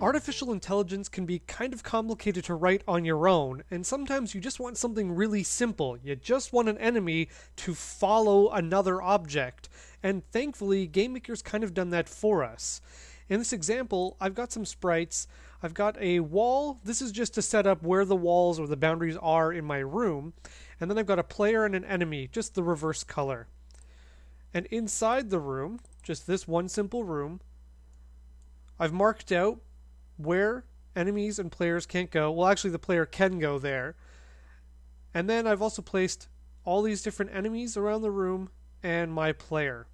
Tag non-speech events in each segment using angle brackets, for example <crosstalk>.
Artificial intelligence can be kind of complicated to write on your own, and sometimes you just want something really simple. You just want an enemy to follow another object, and thankfully, GameMaker's kind of done that for us. In this example, I've got some sprites. I've got a wall. This is just to set up where the walls or the boundaries are in my room. And then I've got a player and an enemy, just the reverse color. And inside the room, just this one simple room, I've marked out where enemies and players can't go. Well, actually, the player can go there. And then I've also placed all these different enemies around the room and my player.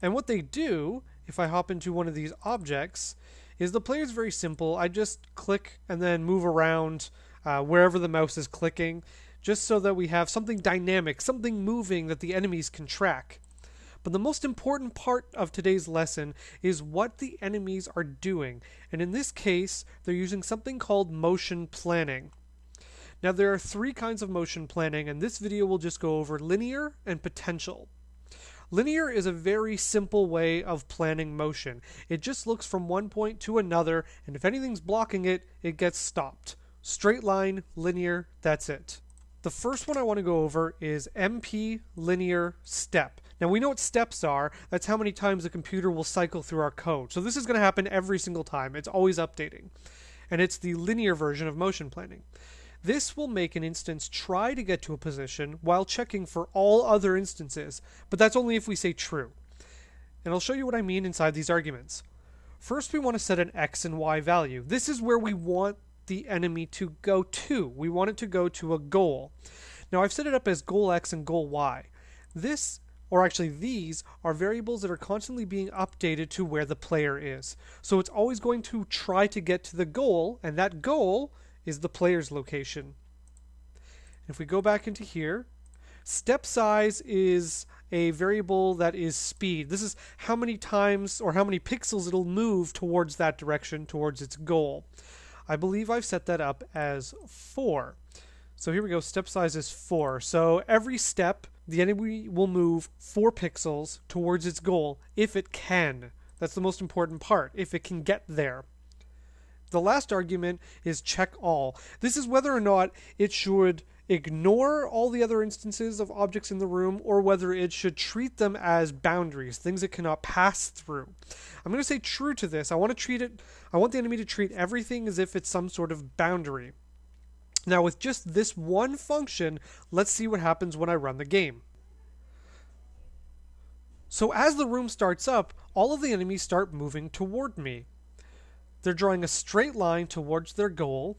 And what they do, if I hop into one of these objects, is the player is very simple. I just click and then move around uh, wherever the mouse is clicking, just so that we have something dynamic, something moving that the enemies can track. But the most important part of today's lesson is what the enemies are doing. And in this case, they're using something called motion planning. Now, there are three kinds of motion planning, and this video will just go over linear and potential. Linear is a very simple way of planning motion. It just looks from one point to another, and if anything's blocking it, it gets stopped. Straight line, linear, that's it. The first one I want to go over is MP linear step. Now we know what steps are. That's how many times the computer will cycle through our code. So this is going to happen every single time. It's always updating. And it's the linear version of motion planning. This will make an instance try to get to a position while checking for all other instances, but that's only if we say true. And I'll show you what I mean inside these arguments. First, we want to set an x and y value. This is where we want the enemy to go to. We want it to go to a goal. Now, I've set it up as goal x and goal y. This or actually these are variables that are constantly being updated to where the player is. So it's always going to try to get to the goal, and that goal is the player's location. If we go back into here, step size is a variable that is speed. This is how many times or how many pixels it'll move towards that direction, towards its goal. I believe I've set that up as 4. So here we go, step size is 4. So every step the enemy will move 4 pixels towards its goal if it can. That's the most important part, if it can get there. The last argument is check all. This is whether or not it should ignore all the other instances of objects in the room or whether it should treat them as boundaries, things it cannot pass through. I'm going to say true to this. I want to treat it I want the enemy to treat everything as if it's some sort of boundary. Now, with just this one function, let's see what happens when I run the game. So as the room starts up, all of the enemies start moving toward me. They're drawing a straight line towards their goal,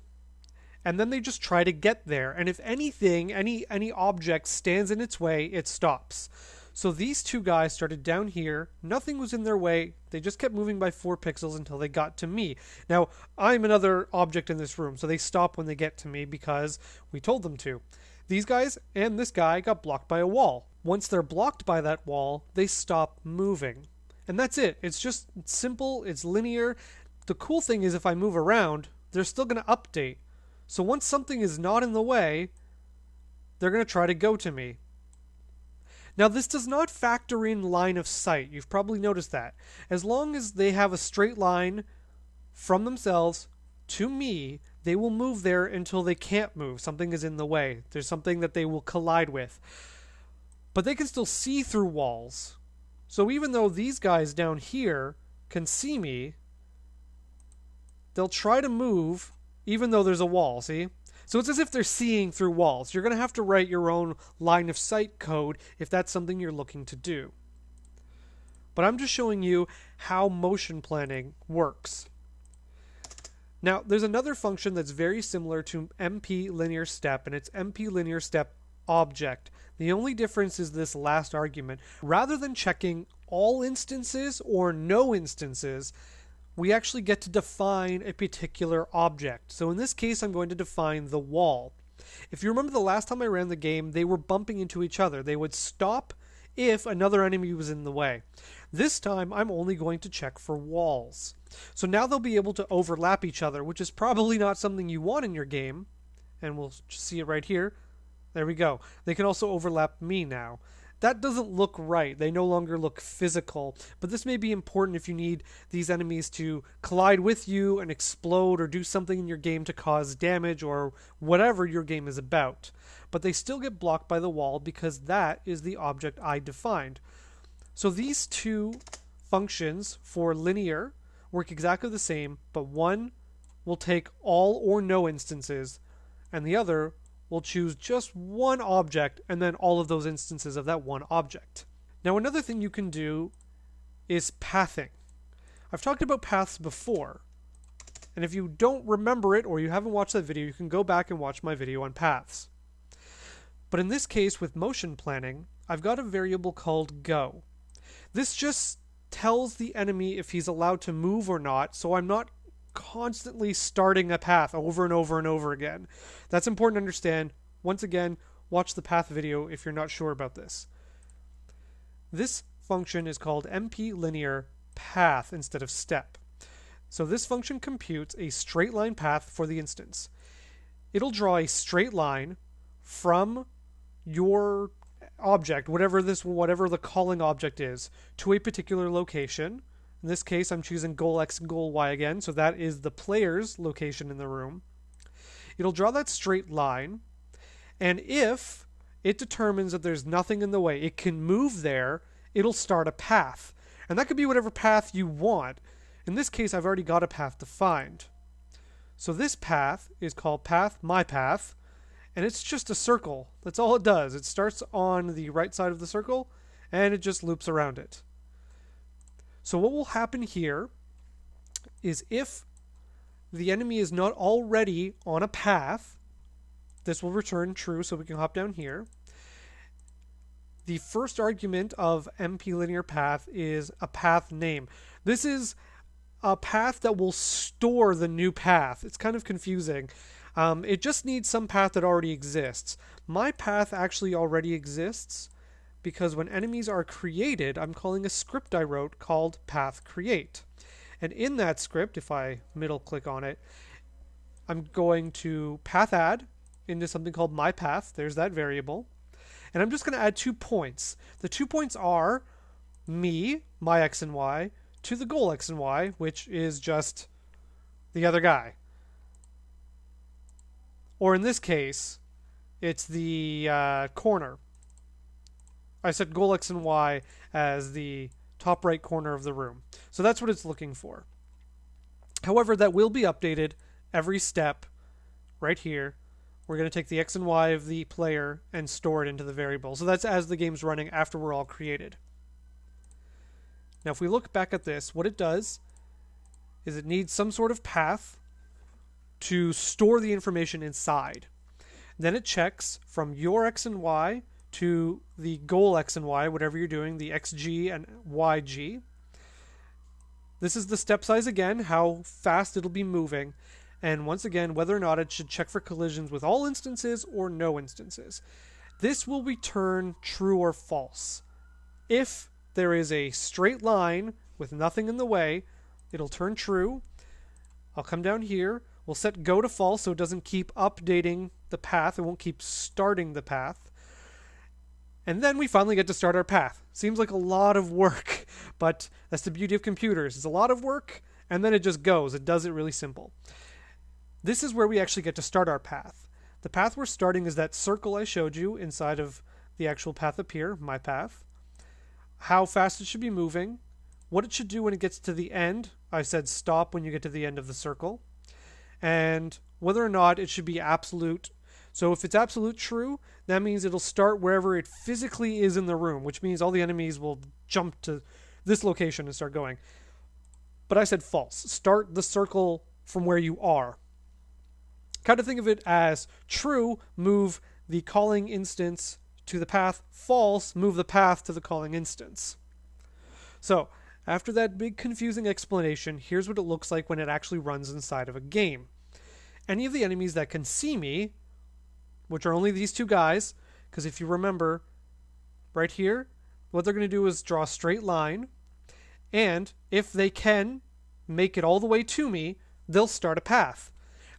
and then they just try to get there. And if anything, any any object stands in its way, it stops. So these two guys started down here. Nothing was in their way. They just kept moving by four pixels until they got to me. Now, I'm another object in this room, so they stop when they get to me because we told them to. These guys and this guy got blocked by a wall. Once they're blocked by that wall, they stop moving. And that's it. It's just simple, it's linear. The cool thing is if I move around, they're still going to update. So once something is not in the way, they're going to try to go to me. Now, this does not factor in line of sight. You've probably noticed that. As long as they have a straight line from themselves to me, they will move there until they can't move. Something is in the way. There's something that they will collide with. But they can still see through walls. So even though these guys down here can see me, they'll try to move even though there's a wall, see? So it's as if they're seeing through walls. You're going to have to write your own line of sight code if that's something you're looking to do. But I'm just showing you how motion planning works. Now, there's another function that's very similar to MP linear step, and it's MP linear step object. The only difference is this last argument. Rather than checking all instances or no instances, we actually get to define a particular object. So in this case, I'm going to define the wall. If you remember the last time I ran the game, they were bumping into each other. They would stop if another enemy was in the way. This time, I'm only going to check for walls. So now they'll be able to overlap each other, which is probably not something you want in your game. And we'll see it right here. There we go. They can also overlap me now. That doesn't look right. They no longer look physical. But this may be important if you need these enemies to collide with you and explode or do something in your game to cause damage or whatever your game is about. But they still get blocked by the wall because that is the object I defined. So these two functions for linear work exactly the same, but one will take all or no instances, and the other will choose just one object and then all of those instances of that one object. Now, another thing you can do is pathing. I've talked about paths before, and if you don't remember it or you haven't watched that video, you can go back and watch my video on paths. But in this case, with motion planning, I've got a variable called go. This just tells the enemy if he's allowed to move or not, so I'm not constantly starting a path over and over and over again. That's important to understand. Once again, watch the path video if you're not sure about this. This function is called MP linear path instead of step. So this function computes a straight line path for the instance. It'll draw a straight line from your object, whatever this whatever the calling object is, to a particular location in this case, I'm choosing goal X and goal Y again, so that is the player's location in the room. It'll draw that straight line, and if it determines that there's nothing in the way, it can move there, it'll start a path. And that could be whatever path you want. In this case, I've already got a path defined. So this path is called path my path, and it's just a circle. That's all it does. It starts on the right side of the circle, and it just loops around it. So what will happen here is if the enemy is not already on a path, this will return true, so we can hop down here. The first argument of MP linear path is a path name. This is a path that will store the new path. It's kind of confusing. Um, it just needs some path that already exists. My path actually already exists, because when enemies are created, I'm calling a script I wrote called path create. And in that script, if I middle click on it, I'm going to path add into something called my path. There's that variable. And I'm just going to add two points. The two points are me, my x and y, to the goal x and y, which is just the other guy. Or in this case, it's the uh, corner I set goal X and Y as the top right corner of the room. So that's what it's looking for. However, that will be updated every step right here. We're going to take the X and Y of the player and store it into the variable. So that's as the game's running after we're all created. Now, if we look back at this, what it does is it needs some sort of path to store the information inside. Then it checks from your X and Y to the goal x and y, whatever you're doing, the xg and yg. This is the step size again, how fast it'll be moving, and once again, whether or not it should check for collisions with all instances or no instances. This will return true or false. If there is a straight line with nothing in the way, it'll turn true. I'll come down here. We'll set go to false so it doesn't keep updating the path. It won't keep starting the path. And then we finally get to start our path. Seems like a lot of work, <laughs> but that's the beauty of computers. It's a lot of work, and then it just goes. It does it really simple. This is where we actually get to start our path. The path we're starting is that circle I showed you inside of the actual path up here, my path. How fast it should be moving. What it should do when it gets to the end. I said stop when you get to the end of the circle. And whether or not it should be absolute so if it's absolute true, that means it'll start wherever it physically is in the room, which means all the enemies will jump to this location and start going. But I said false. Start the circle from where you are. Kind of think of it as true, move the calling instance to the path, false, move the path to the calling instance. So, after that big confusing explanation, here's what it looks like when it actually runs inside of a game. Any of the enemies that can see me which are only these two guys, because if you remember, right here, what they're going to do is draw a straight line, and if they can make it all the way to me, they'll start a path.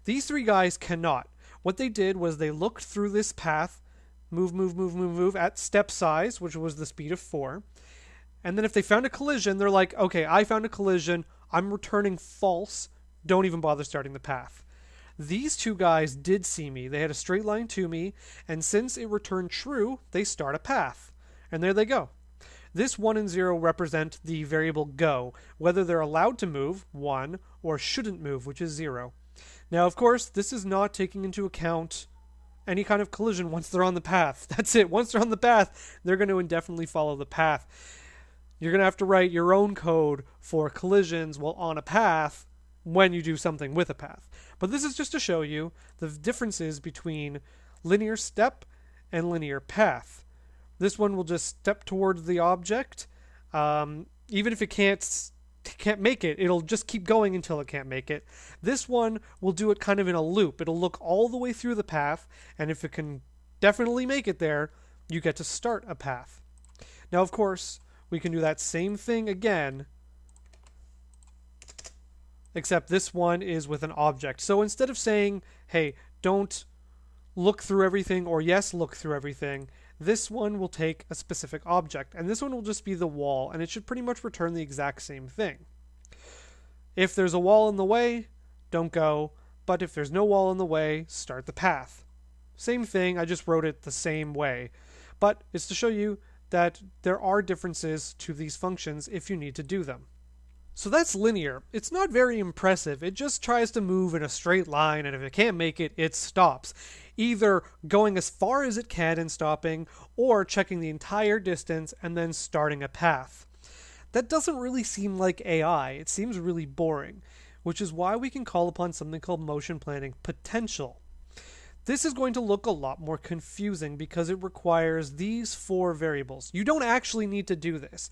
These three guys cannot. What they did was they looked through this path, move, move, move, move, move at step size, which was the speed of 4. And then if they found a collision, they're like, okay, I found a collision. I'm returning false. Don't even bother starting the path. These two guys did see me. They had a straight line to me, and since it returned true, they start a path. And there they go. This 1 and 0 represent the variable go, whether they're allowed to move, 1, or shouldn't move, which is 0. Now, of course, this is not taking into account any kind of collision once they're on the path. <laughs> That's it. Once they're on the path, they're going to indefinitely follow the path. You're going to have to write your own code for collisions while on a path when you do something with a path. But this is just to show you the differences between linear step and linear path. This one will just step towards the object. Um, even if it can't can't make it, it'll just keep going until it can't make it. This one will do it kind of in a loop. It'll look all the way through the path, and if it can definitely make it there, you get to start a path. Now, of course, we can do that same thing again except this one is with an object. So instead of saying, hey, don't look through everything, or yes, look through everything, this one will take a specific object, and this one will just be the wall, and it should pretty much return the exact same thing. If there's a wall in the way, don't go, but if there's no wall in the way, start the path. Same thing, I just wrote it the same way. But it's to show you that there are differences to these functions if you need to do them. So that's linear. It's not very impressive. It just tries to move in a straight line, and if it can't make it, it stops. Either going as far as it can and stopping, or checking the entire distance and then starting a path. That doesn't really seem like AI. It seems really boring, which is why we can call upon something called motion planning potential. This is going to look a lot more confusing because it requires these four variables. You don't actually need to do this.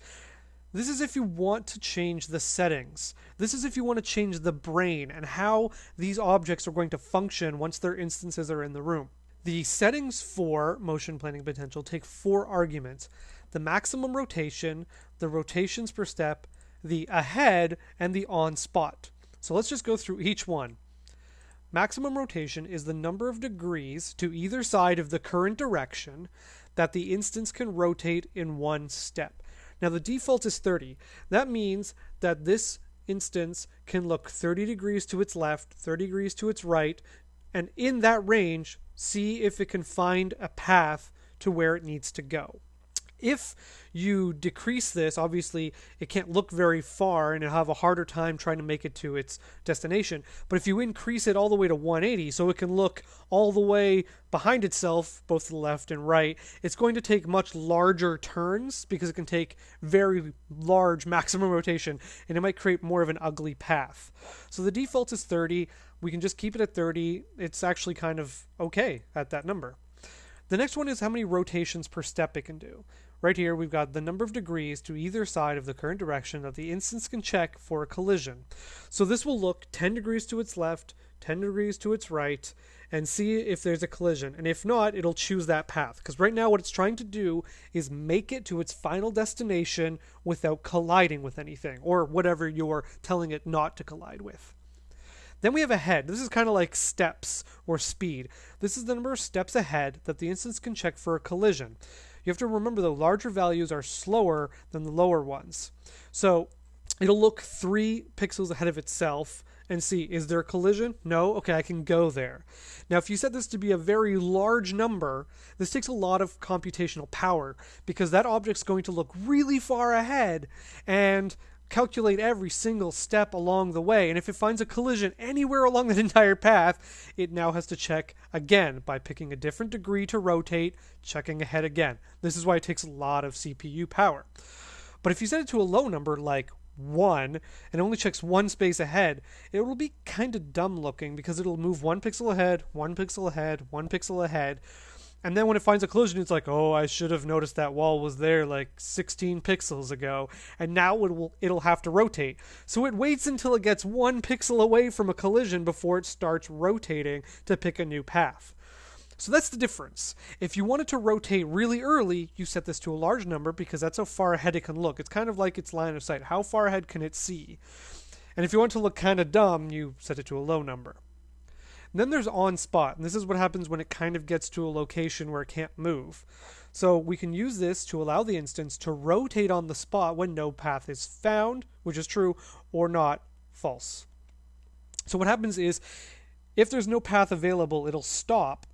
This is if you want to change the settings. This is if you want to change the brain and how these objects are going to function once their instances are in the room. The settings for motion planning potential take four arguments the maximum rotation, the rotations per step, the ahead, and the on spot. So let's just go through each one. Maximum rotation is the number of degrees to either side of the current direction that the instance can rotate in one step. Now the default is 30. That means that this instance can look 30 degrees to its left, 30 degrees to its right, and in that range, see if it can find a path to where it needs to go. If you decrease this, obviously it can't look very far and it'll have a harder time trying to make it to its destination. But if you increase it all the way to 180 so it can look all the way behind itself, both to the left and right, it's going to take much larger turns because it can take very large maximum rotation and it might create more of an ugly path. So the default is 30. We can just keep it at 30. It's actually kind of okay at that number. The next one is how many rotations per step it can do. Right here, we've got the number of degrees to either side of the current direction that the instance can check for a collision. So this will look 10 degrees to its left, 10 degrees to its right, and see if there's a collision. And if not, it'll choose that path. Because right now, what it's trying to do is make it to its final destination without colliding with anything, or whatever you're telling it not to collide with. Then we have ahead. This is kind of like steps or speed. This is the number of steps ahead that the instance can check for a collision. You have to remember the larger values are slower than the lower ones. So it'll look three pixels ahead of itself and see is there a collision? No? Okay, I can go there. Now, if you set this to be a very large number, this takes a lot of computational power because that object's going to look really far ahead and calculate every single step along the way. And if it finds a collision anywhere along that <laughs> entire path, it now has to check again by picking a different degree to rotate, checking ahead again. This is why it takes a lot of CPU power. But if you set it to a low number like 1 and only checks one space ahead, it will be kind of dumb looking because it'll move one pixel ahead, one pixel ahead, one pixel ahead and then when it finds a collision, it's like, oh, I should have noticed that wall was there like 16 pixels ago, and now it will it'll have to rotate. So it waits until it gets one pixel away from a collision before it starts rotating to pick a new path. So that's the difference. If you want it to rotate really early, you set this to a large number because that's how far ahead it can look. It's kind of like its line of sight. How far ahead can it see? And if you want to look kind of dumb, you set it to a low number. And then there's on spot, and this is what happens when it kind of gets to a location where it can't move. So we can use this to allow the instance to rotate on the spot when no path is found, which is true, or not, false. So what happens is if there's no path available, it'll stop.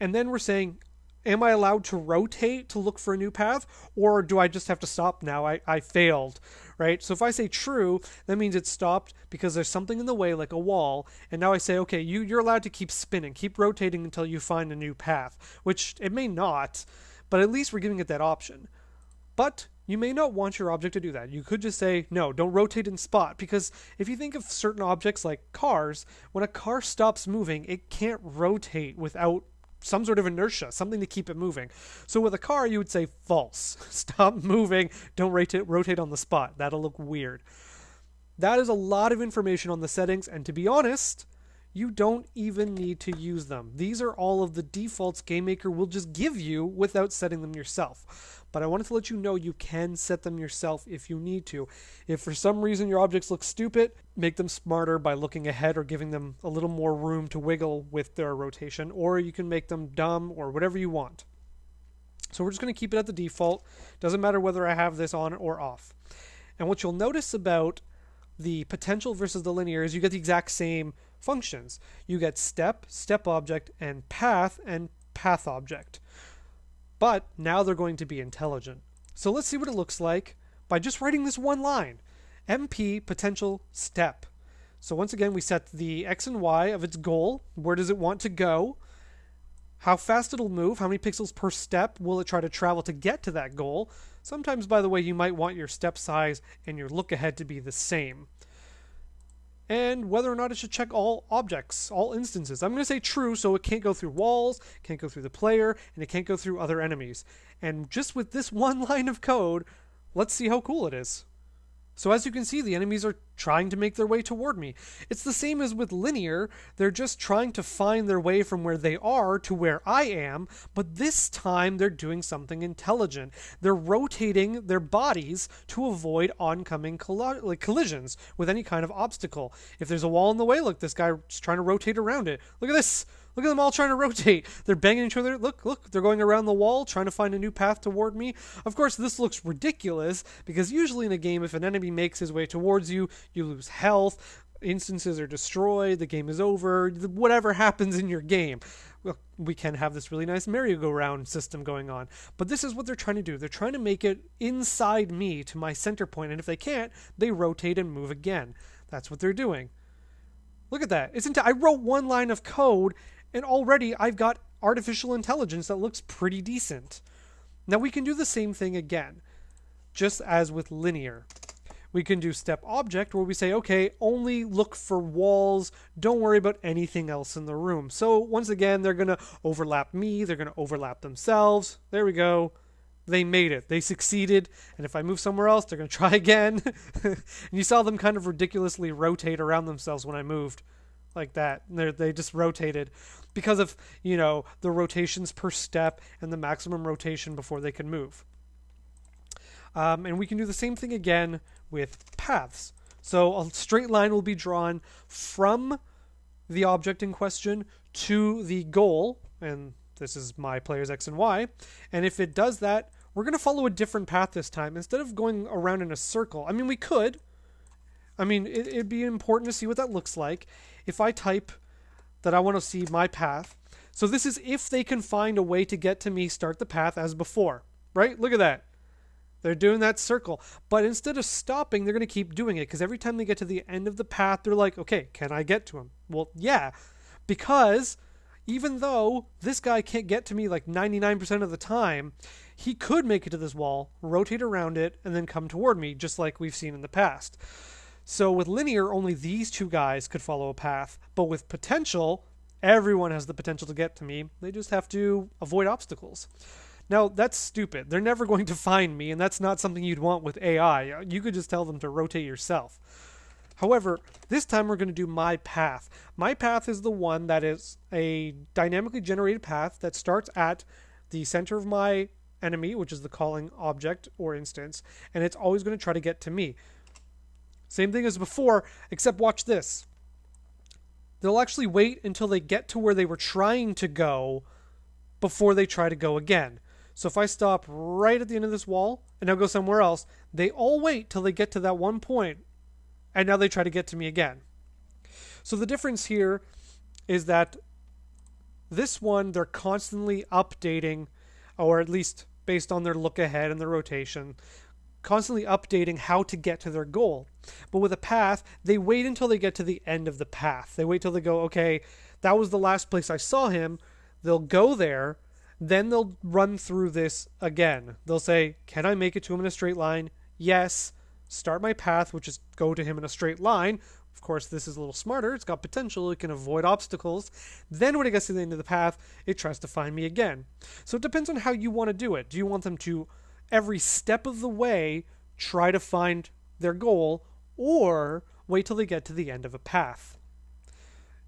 And then we're saying, am I allowed to rotate to look for a new path? Or do I just have to stop now? I, I failed, right? So if I say true, that means it stopped because there's something in the way, like a wall. And now I say, okay, you, you're allowed to keep spinning, keep rotating until you find a new path, which it may not, but at least we're giving it that option. But you may not want your object to do that. You could just say, no, don't rotate in spot, because if you think of certain objects like cars, when a car stops moving, it can't rotate without some sort of inertia, something to keep it moving. So with a car, you would say false. <laughs> Stop moving, don't rotate, rotate on the spot. That'll look weird. That is a lot of information on the settings, and to be honest, you don't even need to use them. These are all of the defaults GameMaker will just give you without setting them yourself but I wanted to let you know you can set them yourself if you need to. If for some reason your objects look stupid, make them smarter by looking ahead or giving them a little more room to wiggle with their rotation, or you can make them dumb or whatever you want. So we're just going to keep it at the default. Doesn't matter whether I have this on or off. And what you'll notice about the potential versus the linear is you get the exact same functions. You get step, step object, and path, and path object. But now they're going to be intelligent. So let's see what it looks like by just writing this one line. MP potential step. So once again, we set the X and Y of its goal. Where does it want to go? How fast it'll move, how many pixels per step will it try to travel to get to that goal. Sometimes, by the way, you might want your step size and your look ahead to be the same and whether or not it should check all objects, all instances. I'm going to say true, so it can't go through walls, can't go through the player, and it can't go through other enemies. And just with this <laughs> one line of code, let's see how cool it is. So as you can see, the enemies are trying to make their way toward me. It's the same as with linear, they're just trying to find their way from where they are to where I am, but this time they're doing something intelligent. They're rotating their bodies to avoid oncoming like collisions with any kind of obstacle. If there's a wall in the way, look, this guy's trying to rotate around it. Look at this. Look at them all trying to rotate. They're banging each other. Look, look, they're going around the wall trying to find a new path toward me. Of course, this looks ridiculous because usually in a game, if an enemy makes his way towards you, you lose health, instances are destroyed, the game is over, whatever happens in your game. Well, we can have this really nice merry-go-round system going on. But this is what they're trying to do. They're trying to make it inside me to my center point, and if they can't, they rotate and move again. That's what they're doing. Look at that. Isn't it? I wrote one line of code and already I've got artificial intelligence that looks pretty decent. Now we can do the same thing again, just as with linear. We can do step object where we say, okay, only look for walls, don't worry about anything else in the room. So once again, they're going to overlap me, they're going to overlap themselves. There we go. They made it. They succeeded. And if I move somewhere else, they're going <laughs> to try again. <laughs> and you saw them kind of ridiculously rotate around themselves when I moved like that. They they just rotated because of you know the rotations per step and the maximum rotation before they can move. Um, and we can do the same thing again with paths. So a straight line will be drawn from the object in question to the goal, and this is my player's x and y. And if it does that, we're going to follow a different path this time instead of going around in a circle. I mean, we could. I mean, it, it'd be important to see what that looks like if I type that I want to see my path. So this is if they can find a way to get to me, start the path as before, right? Look at that. They're doing that circle. But instead of stopping, they're going to keep doing it because every time they get to the end of the path, they're like, okay, can I get to him? Well, yeah, because even though this guy can't get to me like 99% of the time, he could make it to this wall, rotate around it, and then come toward me, just like we've seen in the past. So with linear, only these two guys could follow a path, but with potential, everyone has the potential to get to me. They just have to avoid obstacles. Now, that's stupid. They're never <laughs> going to find me, and that's not something you'd want with AI. You could just tell them to rotate yourself. However, this time we're going to do my path. My path is the one that is a dynamically generated path that starts at the center of my enemy, which is the calling object or instance, and it's always going to try to get to me. Same thing as before, except watch this. they'll actually wait until they get to where they were trying to go before they try to go again. So if I stop right at the end of this wall and now go somewhere else, they all wait till they get to that one point and now they try to get to me again. So the difference here is that this one they're constantly updating or at least based on their look ahead and their rotation, constantly updating how to get to their goal. But with a path, they wait until they get to the end of the path. They wait till they go, okay, that was the last place I saw him. They'll go there, then they'll run through this again. They'll say, can I make it to him in a straight line? Yes. Start my path, which is go to him in a straight line. Of course, this is a little smarter. It's got potential. It can avoid obstacles. Then, when it gets to the end of the path, it tries to find me again. So, it depends on how you want to do it. Do you want them to, every step of the way, try to find their goal, or wait till they get to the end of a path?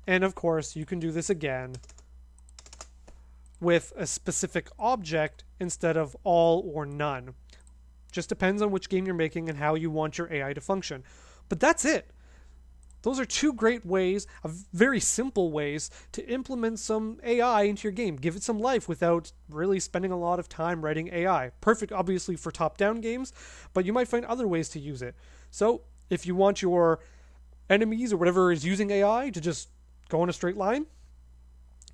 And of course, you can do this again with a specific object instead of all or none. Just depends on which game you're making and how you want your AI to function. But that's it. Those are two great ways, very simple ways, to implement some AI into your game. Give it some life without really spending a lot of time writing AI. Perfect, obviously, for top down games, but you might find other ways to use it. So, if you want your enemies or whatever is using AI to just go in a straight line,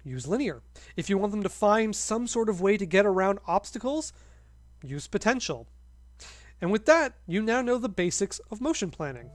use linear. If you want them to find some sort of way to get around obstacles, use potential. And with that, you now know the basics of motion planning.